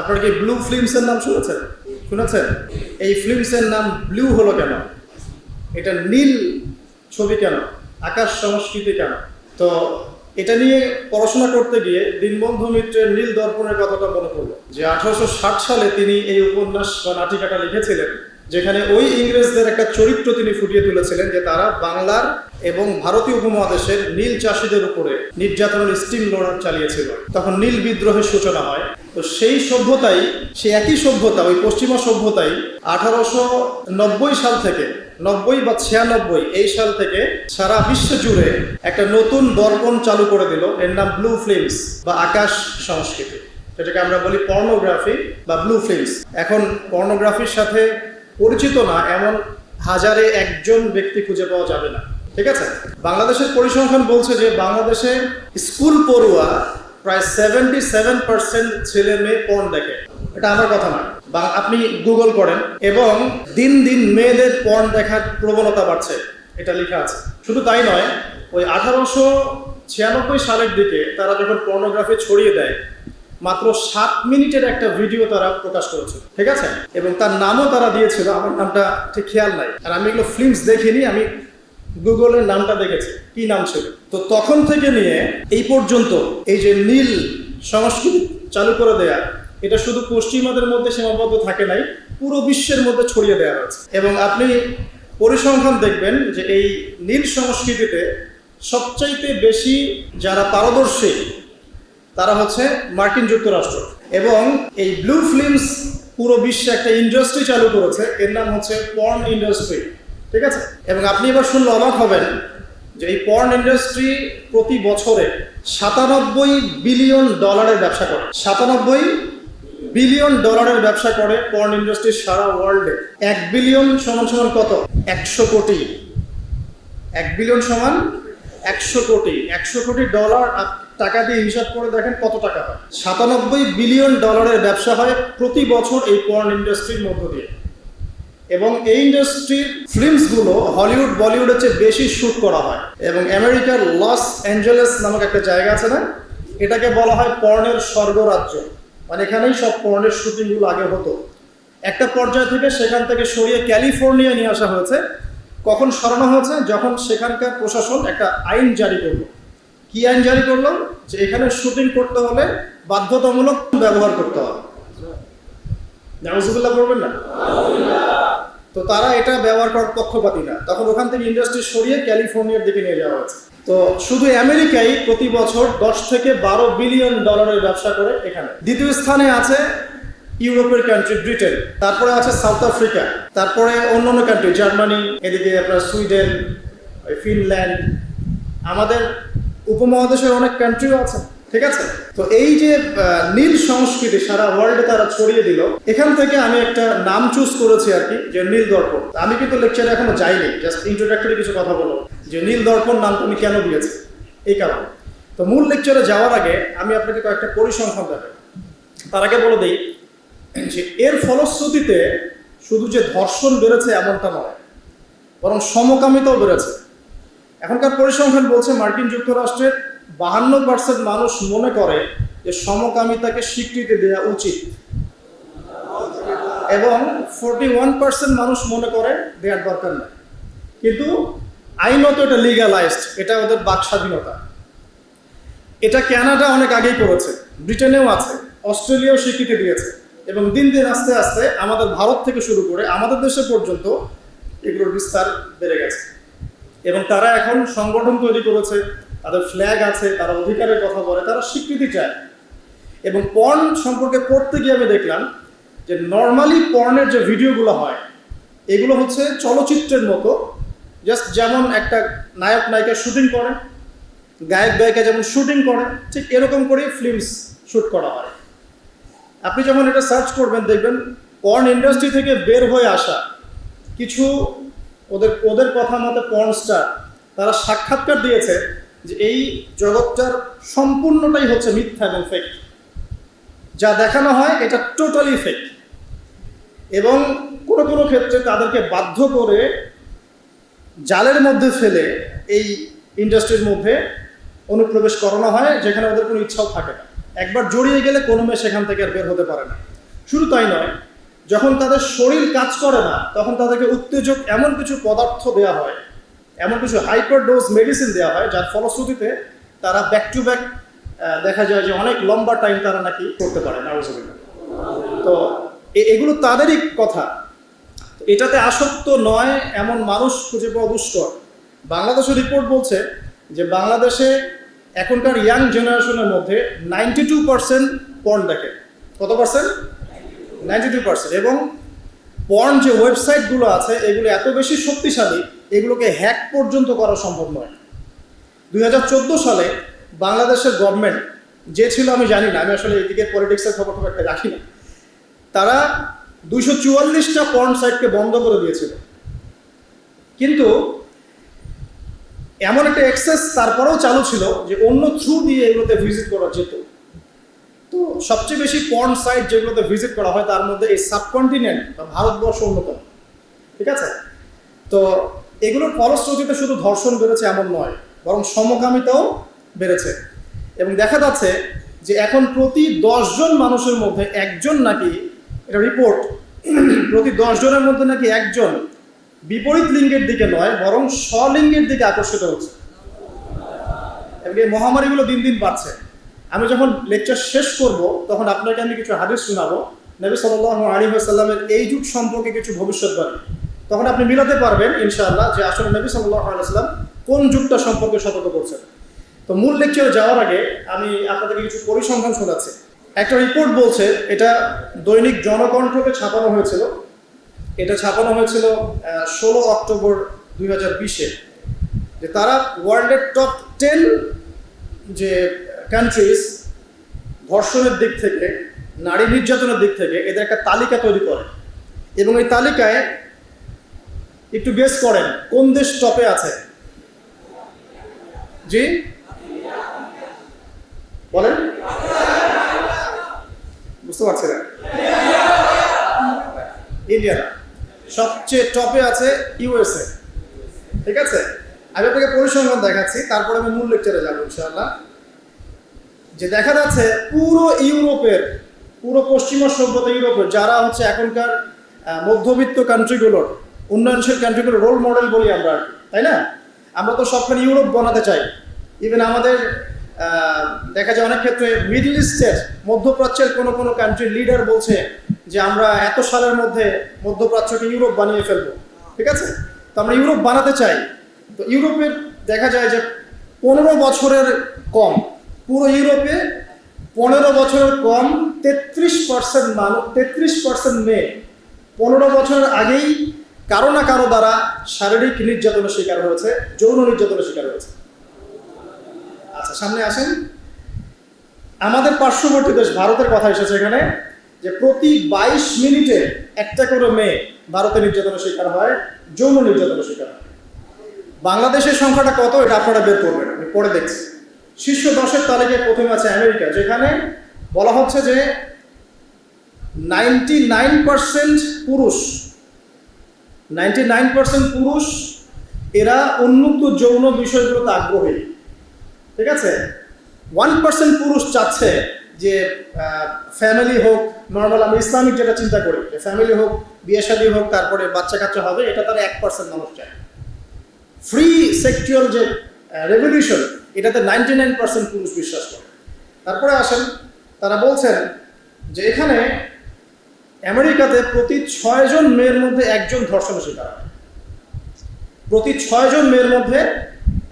আপনারা কি ব্লু ফিল্মসের নাম শুনেছেন? শুনেছেন? এই ফিল্মসের নাম ব্লু হলো কেন? এটা নীল ছবি কেন? আকাশ সংস্কৃতি কেন? তো এটা নিয়ে পড়াশোনা করতে গিয়ে দীনবন্ধু মিত্রের নীল দর্পণের কথাটা মনে পড়ল, যে আঠারোশো ষাট সালে তিনি এই উপন্যাস বা নাটিকাটা লিখেছিলেন, যেখানে ওই ইংরেজদের একটা চরিত্র তিনি ফুটিয়ে তুলেছিলেন, যে তারা বাংলার এবং ভারতীয় উপমহাদেশের নীল চাষিদের উপরে নির্যাতনের স্টিম লোডার চালিয়েছিল। তখন নীল বিদ্রোহের সূচনা হয়। তো সেই সভ্যতাই, সেই একই সভ্যতা, ওই পশ্চিমা সভ্যতাই আঠারোশো নব্বই সাল থেকে, নব্বই বা ছিয়ানব্বই, এই সাল থেকে সারা বিশ্ব জুড়ে একটা নতুন দর্পণ চালু করে দিল। এর নাম ব্লু ফিল্মস বা আকাশ সংস্কৃতি। যেটাকে আমরা বলি পর্নোগ্রাফি বা ব্লু ফিল্মস এখন পর্নোগ্রাফির সাথে পরিচিত না, এমন হাজারে একজন ব্যক্তি খুঁজে পাওয়া যাবে না। ঠিক আছে? বাংলাদেশের পরিসংখ্যান বলছে যে, বাংলাদেশে স্কুল পড়ুয়া প্রায় সেভেন্টি সেভেন পার্সেন্ট ছেলে মেয়ে পর্ন দেখে। এটা আমার কথা না। বা আপনি গুগল করেন এবং দিন দিন মেয়েদের পর্ন দেখার প্রবণতা বাড়ছে। এটা লেখা আছে। শুধু তাই নয়, ওই আঠারোশো ছিয়ানব্বই সালের দিকে তারা যখন পর্নোগ্রাফি ছড়িয়ে দেয়, মাত্র সাত মিনিটের একটা ভিডিও তারা প্রকাশ করেছিল ঠিক আছে? এবং তার নামও তারা দিয়েছিল। আমার নামটা ঠিক খেয়াল নাই। আর আমি এগুলো ফিল্মস দেখিনি, আমি গুগলের নামটা দেখেছে, কি নাম ছিল? তো তখন থেকে নিয়ে এই পর্যন্ত এই যে নীল সংস্কৃতি চালু করে দেয়া, এটা শুধু পশ্চিমাদের মধ্যে সীমাবদ্ধ থাকে নাই, পুরো বিশ্বের মধ্যে ছড়িয়ে দেওয়া হয়েছে এবং আপনি পরিসংখ্যান দেখবেন যে এই নীল সংস্কৃতিতে সবচাইতে বেশি যারা পারদর্শী, তারা হচ্ছে মার্কিন যুক্তরাষ্ট্র। এবং এই ব্লু ফিল্মস পুরো বিশ্বে একটা ইন্ডাস্ট্রি চালু করেছে, এর নাম হচ্ছে পর্ন ইন্ডাস্ট্রি। ঠিক আছে? এবং আপনি এবার শুনলে অবাক হবেন যে এই পর্ন ইন্ডাস্ট্রি প্রতি বছরে সাতানব্বই বিলিয়ন ডলারের ব্যবসা করে। সাতানব্বই বিলিয়ন ডলারের ব্যবসা করে পর্ন ইন্ডাস্ট্রি সারা ওয়ার্ল্ডে এক বিলিয়ন সমান সমান কত? একশো কোটি। এক বিলিয়ন সমান একশো কোটি। একশো কোটি ডলার টাকা দিয়ে হিসাব করে দেখেন কত টাকা হয়। সাতানব্বই বিলিয়ন ডলারের ব্যবসা হয় প্রতি বছর এই পর্ন ইন্ডাস্ট্রির মধ্য দিয়ে। এবং এই ইন্ডাস্ট্রির ফিল্মসগুলো হলিউড বলিউডের চেয়ে বেশি শ্যুট করা হয়। এবং আমেরিকার লস অ্যাঞ্জেলেস নামক একটা জায়গা আছে না? এটাকে বলা হয় পর্নের স্বর্গরাজ্য। মানে এখানেই সব পর্নের শুটিংগুলো আগে হতো। একটা পর্যায় থেকে সেখান থেকে সরিয়ে ক্যালিফোর্নিয়া নিয়ে আসা হয়েছে। কখন সরানো হয়েছে? যখন সেখানকার প্রশাসন একটা আইন জারি করল। কি আইন জারি করল? যে এখানে শুটিং করতে হলে বাধ্যতামূলক ব্যবহার করতে হবে। করবেন না? তো তারা এটা ব্যবহার করার পক্ষপাতী না। তখন ওখান থেকে ইন্ডাস্ট্রি সরিয়ে ক্যালিফোর্নিয়ার দিকে নিয়ে যাওয়া হয়েছে। তো শুধু আমেরিকাই প্রতি বছর দশ থেকে বারো বিলিয়ন ডলারের ব্যবসা করে এখানে। দ্বিতীয় স্থানে আছে ইউরোপের কান্ট্রি ব্রিটেন তারপরে আছে সাউথ আফ্রিকা তারপরে অন্য অন্য কান্ট্রি জার্মানি এদিকে আপনার সুইডেন ফিনল্যান্ড, আমাদের উপমহাদেশের অনেক কান্ট্রিও আছে। ঠিক আছে? তো এই যে নীল সংস্কৃতি সারা ওয়ার্ল্ডে তারা ছড়িয়ে দিল, এখান থেকে আমি একটা নাম চুজ করেছি আর কি, যে নীল দর্পণ। আমি কিন্তু লেকচারে এখনও যাইনি জাস্ট ইন্ট্রোডাক্টরি কিছু কথা বলো। যে নীল দর্পণ নামটা আমি কেন দিয়েছি? এই কারণে। তো মূল লেকচারে যাওয়ার আগে আমি আপনাকে কয়েকটা পরিসংখ্যান দেখাই তার আগে বলে দিই যে, এর ফলশ্রুতিতে শুধু যে ধর্ষণ বেড়েছে এমনটা নয়, বরং সমকামিতাও বেড়েছে। এখনকার পরিসংখ্যান বলছে মার্কিন যুক্তরাষ্ট্রের বাহান্ন পার্সেন্ট মানুষ মনে করে যে সমকামিতাকে স্বীকৃতি দেওয়া উচিত। এবং ফোরটি ওয়ান পার্সেন্ট মানুষ মনে করে দেওয়ার দরকার নেই। কিন্তু আইনত এটা লিগালাইজড এটা ওদের বাক স্বাধীনতা। এটা কানাডা অনেক আগেই করেছে, ব্রিটেনেও আছে, অস্ট্রেলিয়াও স্বীকৃতি দিয়েছে। এবং দিন দিন আস্তে আস্তে আমাদের ভারত থেকে শুরু করে আমাদের দেশে পর্যন্ত এগুলোর বিস্তার বেড়ে গেছে। এবং তারা এখন সংগঠন তৈরি করেছে তাদের ফ্ল্যাগ আছে, তারা অধিকারের কথা বলে, তারা স্বীকৃতি চায়। এবং পর্ন সম্পর্কে পড়তে গিয়ে আমি দেখলাম যে নর্মালি পর্নের যে ভিডিওগুলো হয়, এগুলো হচ্ছে চলচ্চিত্রের মতো। জাস্ট যেমন একটা নায়ক নায়িকা শুটিং করে গায়ক গায়িকা যেমন শুটিং করে ঠিক এরকম করেই ফিল্মস শ্যুট করা হয়। আপনি যখন এটা সার্চ করবেন, দেখবেন পর্ন ইন্ডাস্ট্রি থেকে বের হয়ে আসা কিছু ওদের ওদের কথা মতো পর্ন স্টার তারা সাক্ষাৎকার দিয়েছে যে এই জগৎটার সম্পূর্ণটাই হচ্ছে মিথ্যা এবং ফেক যা দেখানো হয়, এটা টোটালি ফেক এবং কোনো কোনো ক্ষেত্রে তাদেরকে বাধ্য করে জালের মধ্যে ফেলে এই ইন্ডাস্ট্রির মধ্যে অনুপ্রবেশ করানো হয়, যেখানে ওদের কোনো ইচ্ছাও থাকে না। একবার জড়িয়ে গেলে কোনো মেয়ে সেখান থেকে আর বের হতে পারে না। শুধু তাই নয়, যখন তাদের শরীর কাজ করে না, তখন তাদেরকে উত্তেজক এমন কিছু পদার্থ দেওয়া হয় এমন কিছু হাইপার ডোজ মেডিসিন দেওয়া হয়, যার ফলশ্রুতিতে তারা ব্যাক টু ব্যাক দেখা যায় যে অনেক লম্বা টাইম তারা নাকি করতে পারে নাউজুবিল্লাহ তো এগুলো তাদেরই কথা। এটাতে আসক্ত নয় এমন মানুষ খুঁজে পাওয়া দুষ্কর। বাংলাদেশের রিপোর্ট বলছে যে বাংলাদেশে এখনকার ইয়াং জেনারেশনের মধ্যে নাইনটি টু পার্সেন্ট পর্ন দেখে। কত পার্সেন্ট নাইনটি টু পার্সেন্ট এবং পর্ন যে ওয়েবসাইটগুলো আছে, এগুলো এত বেশি শক্তিশালী এগুলোকে হ্যাক পর্যন্ত করা সম্ভব নয়। দুই সালে বাংলাদেশের গভর্নমেন্ট যে ছিল আমি জানি না, আমি আসলে এদিকে পলিটিক্সের খবর খুব একটা রাখি না, তারা দুইশো চুয়াল্লিশটা পর্ন সাইটকে বন্ধ করে দিয়েছিল। কিন্তু এমন একটা এক্সেস তারপরেও চালু ছিল যে অন্য থ্রু দিয়ে এগুলোতে ভিজিট করা যেত। তো সবচেয়ে বেশি পর্ন সাইট যেগুলোতে ভিজিট করা হয়, তার মধ্যে এই সাবকন্টিনেন্ট বা ভারতবর্ষ অন্যতম। ঠিক আছে? তো এগুলোর ফলশ্রুতিতে শুধু ধর্ষণ বেড়েছে এমন নয়, বরং সমকামিতাও বেড়েছে। এবং দেখা যাচ্ছে যে এখন প্রতি দশজন মানুষের মধ্যে একজন নাকি, এটা রিপোর্ট প্রতি দশজনের মধ্যে নাকি একজন বিপরীত লিঙ্গের দিকে নয়, বরং স্বলিঙ্গের দিকে আকর্ষিত হচ্ছে। এবং এই মহামারীগুলো দিন দিন বাড়ছে। আমি যখন লেকচার শেষ করব, তখন আপনাকে আমি কিছু হাদিস শোনাবো। নবী সাল্লাহ আলী সাল্লামের এই যুগ সম্পর্কে কিছু ভবিষ্যৎবাণী। তখন আপনি মিলাতে পারবেন, ইনশাআল্লাহ, যে আসলে নবী সাল্লাহ আলাইসাল্লাম কোন যুগটা সম্পর্কে সতর্ক করছেন। তো মূল লেকচারে যাওয়ার আগে আমি আপনাদেরকে কিছু পরিসংখ্যান শোনাচ্ছি। একটা রিপোর্ট বলছে, এটা দৈনিক জনকণ্ঠকে ছাপানো হয়েছিল। এটা ছাপানো হয়েছিল ষোলো অক্টোবর দুই হাজার বিশে। যে তারা ওয়ার্ল্ডের টপ টেন যে কান্ট্রিজ ধর্ষণের দিক থেকে, নারী নির্যাতনের দিক থেকে, এদের একটা তালিকা তৈরি করে। এবং এই তালিকায় একটু গেস করেন, কোন দেশ টপে আছে? জি? বলেন। বুঝতে পারছি না। ইন্ডিয়া। সবচেয়ে টপে আছে ইউএসএ ঠিক আছে? আমি আপনাকে পরিসংখ্যান দেখাচ্ছি, তারপরে আমি মূল লেকচারে যাব ইনশাআল্লাহ। যে দেখা যাচ্ছে পুরো ইউরোপের, পুরো পশ্চিমা সভ্যতা ইউরোপের, যারা হচ্ছে এখনকার মধ্যবিত্ত কান্ট্রিগুলোর উন্নয়নশীল কান্ট্রিগুলো রোল মডেল বলি আমরা তাই না? আমরা তো সবখানে ইউরোপ বানাতে চাই। ইভেন আমাদের দেখা যায় অনেক ক্ষেত্রে মিডল ইস্টের মধ্যপ্রাচ্যের কোনো কোনো কান্ট্রির লিডার বলছে যে আমরা এত সালের মধ্যে মধ্যপ্রাচ্যকে ইউরোপ বানিয়ে ফেলব, ঠিক আছে? তো আমরা ইউরোপ বানাতে চাই। তো ইউরোপের, দেখা যায় যে পনেরো বছরের কম, পুরো ইউরোপে পনেরো বছরের কম তেত্রিশ পার্সেন্ট মানুষ তেত্রিশ পার্সেন্ট মেয়ে। পনেরো বছরের আগেই কারও না কারও দ্বারা শারীরিক নির্যাতনের শিকার হয়েছে, যৌন নির্যাতনের শিকার হয়েছে। আচ্ছা সামনে আসেন। আমাদের পার্শ্ববর্তী দেশ ভারতের কথা এসেছে এখানে, যে প্রতি বাইশ মিনিটে একটা করে মেয়ে ভারতে নির্যাতনের শিকার হয়, যৌন নির্যাতনের শিকার হয়। বাংলাদেশের সংখ্যাটা কত, এটা আপনারা বের করবেন, আমি পরে দেখছি। শীর্ষ দশের তালিকায় প্রথমে আছে আমেরিকা, যেখানে বলা হচ্ছে যে নাইনটি নাইন পার্সেন্ট পুরুষ নাইনটি নাইন পার্সেন্ট পুরুষ, এরা উন্মুক্ত যৌন বিষয়গুলোতে আগ্রহী। ঠিক আছে? ওয়ান পার্সেন্ট পুরুষ চাচ্ছে যে ফ্যামিলি হোক নর্মাল আমি ইসলামিক যেটা চিন্তা করি, যে ফ্যামিলি হোক, বিয়ে শাদী হোক, তারপরে বাচ্চা কাচ্চা হবে, এটা তারা এক পার্সেন্ট মানুষ চায়। ফ্রি সেক্সুয়াল যে রেভলিউশন এটাতে নাইনটি নাইন পার্সেন্ট পুরুষ বিশ্বাস করে। তারপরে আসেন, তারা বলছেন যে এখানে আমেরিকাতে প্রতি ছয়জন মেয়ের মধ্যে একজন ধর্ষণের শিকার হয় প্রতি ছয়জন মেয়ের মধ্যে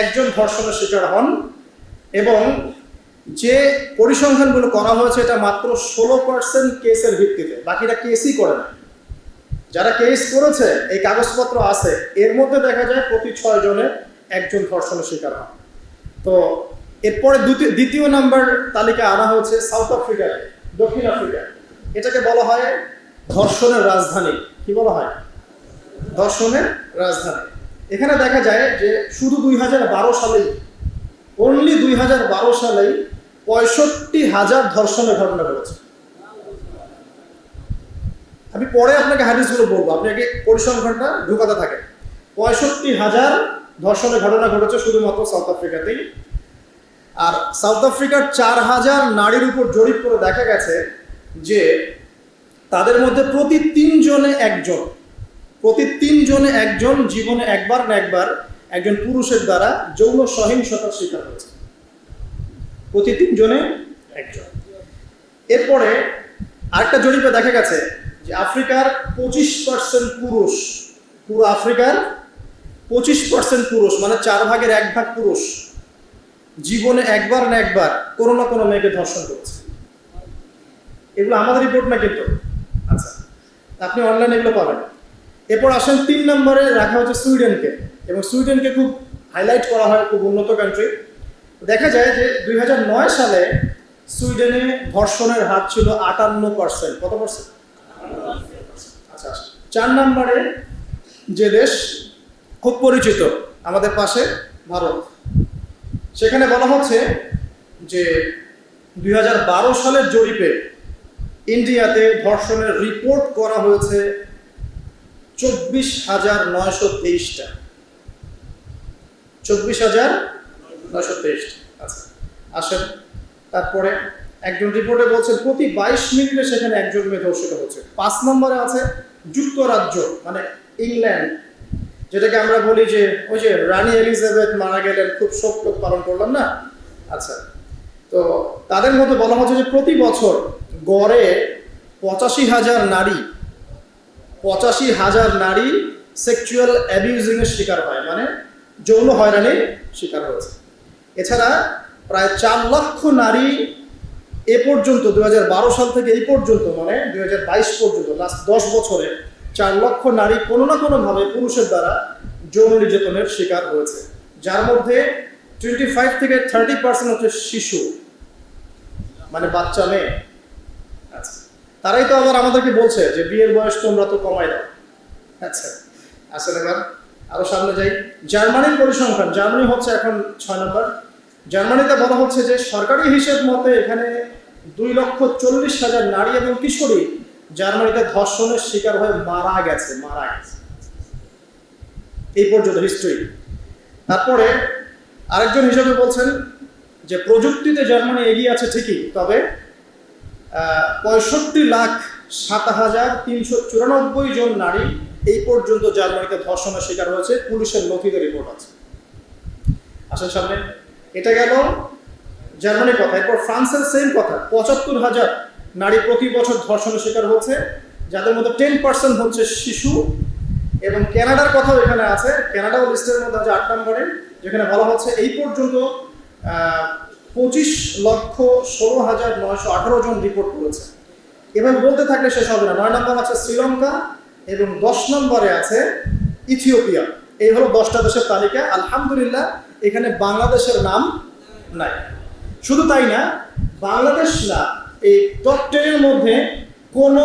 একজন ধর্ষণের শিকার হন এবং যে পরিসংখ্যানগুলো করা হয়েছে, এটা মাত্র ষোলো পার্সেন্ট কেসের ভিত্তিতে। বাকিটা কেসই করে না। যারা কেস করেছে, এই কাগজপত্র আছে, এর মধ্যে দেখা যায় প্রতি ছয় জনে একজন ধর্ষণের শিকার হন। তো এরপরে দ্বিতীয় নাম্বার তালিকা আনা হয়েছে সাউথ আফ্রিকায়, দক্ষিণ আফ্রিকা এটাকে বলা হয় ধর্ষণের রাজধানী। কি বলা হয়? ধর্ষণের রাজধানী। এখানে দেখা যায় যে শুধু দুই হাজার বারো সালেই অনলি দুই হাজার বারো সালেই পঁয়ষট্টি হাজার ধর্ষণের ঘটনা ঘটেছে। আমি পরে আপনাকে হাদিসগুলো বলব। আপনি আগে পরিসংখ্যানটা ঢুকাতে থাকেন। পঁয়ষট্টি হাজার ধর্ষণের ঘটনা ঘটেছে শুধুমাত্র সাউথ আফ্রিকাতেই। আর সাউথ আফ্রিকার চার হাজার নারীর উপর জরিপ করে দেখা গেছে যে তাদের মধ্যে প্রতি তিনজনে একজন। প্রতি তিনজনে একজন, জীবনে একবার না একবার একজন পুরুষের দ্বারা যৌন সহিংসতার শিকার হয়েছে। প্রতি তিনজনে একজন। এরপরে আরেকটা জরিপে দেখা গেছে যে আফ্রিকার পঁচিশ পার্সেন্ট পুরুষ, পুরো আফ্রিকার পঁচিশ পার্সেন্ট পুরুষ মানে চার ভাগের এক ভাগ পুরুষ, জীবনে একবার না একবার কোনো না কোনো মেয়েকে ধর্ষণ করেছে। এগুলো আমাদের রিপোর্ট না কিন্তু। আচ্ছা আপনি অনলাইনে এগুলো পাবেন। এরপর আসেন তিন নম্বরে রাখা হচ্ছে সুইডেনকে, এবং সুইডেনকে খুব হাইলাইট করা হয় খুব উন্নত কান্ট্রি দেখা যায় যে দুই হাজার নয় সালে সুইডেনে ধর্ষণের হার ছিল আটান্ন পার্সেন্ট কত পার্সেন্ট আচ্ছা। চার নম্বরে যে দেশ খুব পরিচিত আমাদের পাশে ভারত। সেখানে বলা হচ্ছে যে দুই সালের জরিপে ইন্ডিয়াতে ধর্ষণের রিপোর্ট করা হয়েছে চব্বিশ হাজার নয়শো তেইশটা। চব্বিশ হাজার নয়শো তেইশটা। আচ্ছা আসেন। তারপরে একজন রিপোর্টে বলছেন প্রতি বাইশ মিনিটে সেখানে একজন মেয়ে ধর্ষিত হচ্ছে। পাঁচ নম্বরে আছে যুক্তরাজ্য মানে ইংল্যান্ড, যেটাকে আমরা বলি যে, ওই যে রানী এলিজাবেথ মারা গেলেন, খুব শোক পালন করলাম না? আচ্ছা তো তাদের মধ্যে বলা হচ্ছে যে প্রতি বছর গড়ে পঁচাশি হাজার নারী, পঁচাশি হাজার নারী সেক্সুয়াল অ্যাবিউজিং এর শিকার হয় মানে যৌন হয়রানির শিকার হয়েছে। এছাড়া প্রায় চার লক্ষ নারী এ পর্যন্ত দু হাজার বারো সাল থেকে এই পর্যন্ত মানে দুই হাজার বাইশ পর্যন্ত লাস্ট দশ বছরে চার লক্ষ নারী কোনো না কোনোভাবে পুরুষের দ্বারা যৌন নির্যাতনের শিকার হয়েছে। যার মধ্যে টোয়েন্টি ফাইভ থেকে থার্টি পার্সেন্ট হচ্ছে শিশু মানে বাচ্চা মেয়ে তারাই তো আবার আমাদেরকে বলছে যে বিয়ের বয়স তোমরা তো কমাই দাও। আচ্ছা আসলে এবার, আরও সামনে যাই। জার্মানির পরিসংখ্যান, জার্মানি হচ্ছে এখন ছয় নম্বর। জার্মানিতে বলা হচ্ছে যে সরকারি হিসেব মতে এখানে দুই লক্ষ চল্লিশ হাজার নারী এবং কিশোরী জার্মানিতে ধর্ষণের শিকার হয়ে মারা গেছে মারা গেছে। এই পর্যন্ত হিস্ট্রি তারপরে আরেকজন হিসেবে বলছেন যে প্রযুক্তিতে জার্মানি এগিয়ে আছে ঠিকই, তবে পঁয়ষট্টি লাখ সাত হাজার তিনশো চুরানব্বই জন নারী এই পর্যন্ত জার্মানিতে ধর্ষণের শিকার হয়েছে। পুলিশের নথিতে রিপোর্ট আছে। আসেন সামনে। এটা গেল জার্মানির কথা। এরপর ফ্রান্সের সেম কথা। পঁচাত্তর হাজার নারী প্রতি বছর ধর্ষণের শিকার হচ্ছে। যাদের মধ্যে টেন পার্সেন্ট হচ্ছে শিশু। এবং কানাডার কথাও এখানে আছে। কানাডাও লিস্টের মধ্যে আছে আট নম্বরে। যেখানে বলা হচ্ছে এই পর্যন্ত পঁচিশ লক্ষ ষোলো হাজার নয়শো আঠারো জন রিপোর্ট করেছে। এবার বলতে থাকলে শেষ হবে না। নয় নম্বর আছে শ্রীলঙ্কা এবং দশ নম্বরে আছে ইথিওপিয়া। এই হলো দশটা দেশের তালিকা। আলহামদুলিল্লাহ, এখানে বাংলাদেশের নাম নাই। শুধু তাই না, বাংলাদেশ না, এই টপ টেনের মধ্যে কোনো